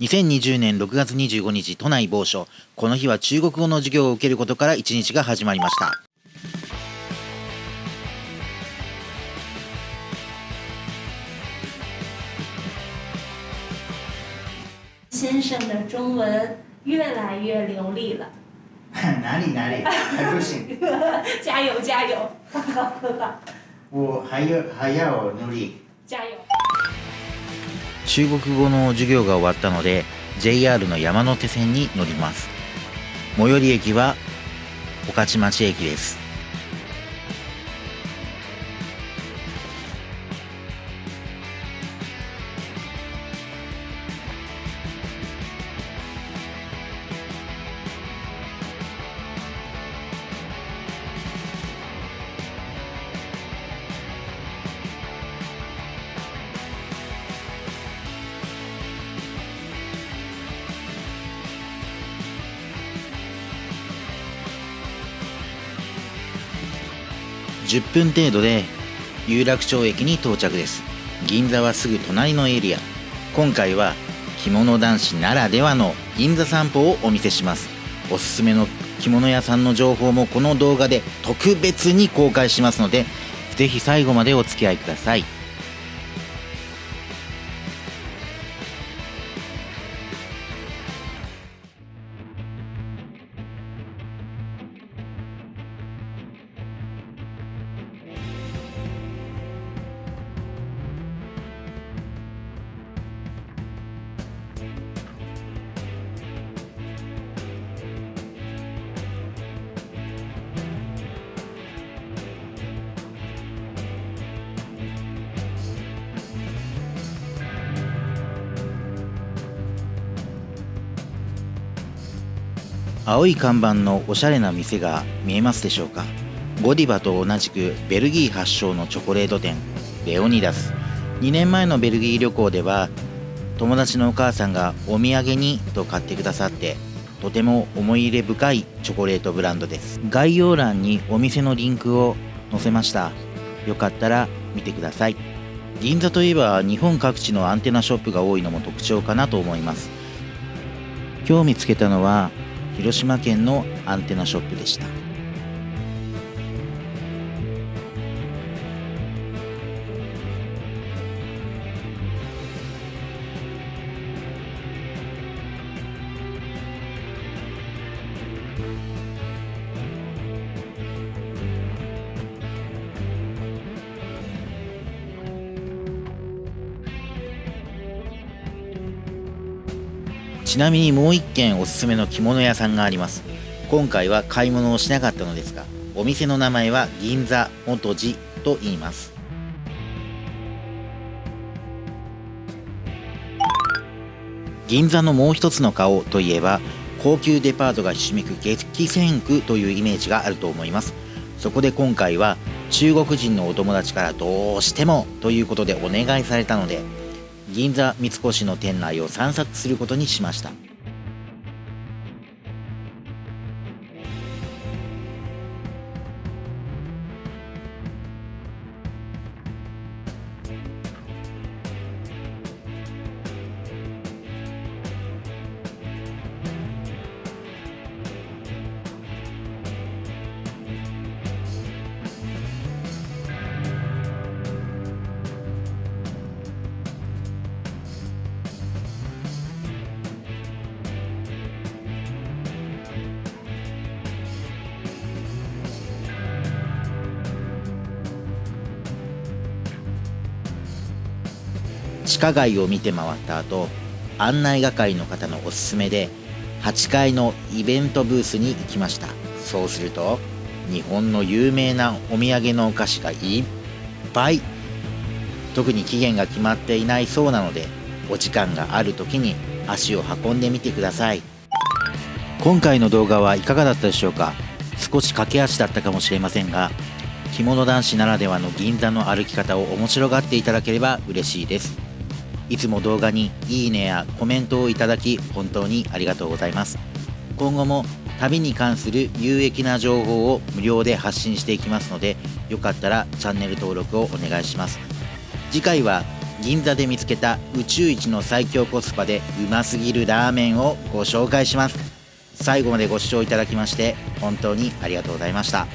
2020年6月25日都内某所この日は中国語の授業を受けることから1日が始まりました先生的中文越来越流利了。哪里哪里？还不行。加 油加油！我还要还要努力。加油！中国語の授業が終わったので JR の山手線に乗ります。最寄り駅は御徒町駅です。10分程度で有楽町駅に到着です。銀座はすぐ隣のエリア。今回は着物男子ならではの銀座散歩をお見せします。おすすめの着物屋さんの情報もこの動画で特別に公開しますので是非最後までお付き合いください。青い看板のおしゃれな店が見えますでしょうか？ゴディバと同じくベルギー発祥のチョコレート店レオニダス。2年前のベルギー旅行では友達のお母さんがお土産にと買ってくださってとても思い入れ深いチョコレートブランドです。概要欄にお店のリンクを載せました。よかったら見てください。銀座といえば日本各地のアンテナショップが多いのも特徴かなと思います。今日見つけたのは広島県のアンテナショップでした。ちなみにもう一軒おすすめの着物屋さんがあります。今回は買い物をしなかったのですがお店の名前は銀座元寺と言います。銀座のもう一つの顔といえば高級デパートがひしめく激戦区というイメージがあると思います。そこで今回は中国人のお友達からどうしてもということでお願いされたので銀座三越の店内を散策することにしました。地下街を見て回った後案内係の方のおすすめで8階のイベントブースに行きました。そうすると日本の有名なお土産のお菓子がいっぱい特に期限が決まっていないそうなのでお時間がある時に足を運んでみてください。今回の動画はいかがだったでしょうか？少し駆け足だったかもしれませんが着物男子ならではの銀座の歩き方を面白がっていただければ嬉しいです。いつも動画にいいねやコメントをいただき本当にありがとうございます。今後も旅に関する有益な情報を無料で発信していきますのでよかったらチャンネル登録をお願いします。次回は銀座で見つけた宇宙一の最強コスパでうますぎるラーメンをご紹介します。最後までご視聴いただきまして本当にありがとうございました。